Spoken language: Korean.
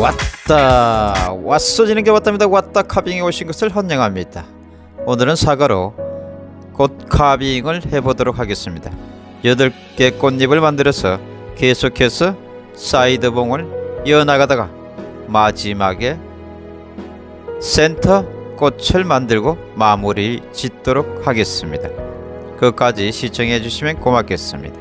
왔다. 왔어 지는 게 왔답니다. 왔다 카빙에 오신 것을 환영합니다. 오늘은 사과로 꽃 카빙을 해보도록 하겠습니다. 8개 꽃잎을 만들어서 계속해서 사이드봉을 이어나가다가 마지막에 센터 꽃을 만들고 마무리 짓도록 하겠습니다. 끝까지 시청해 주시면 고맙겠습니다.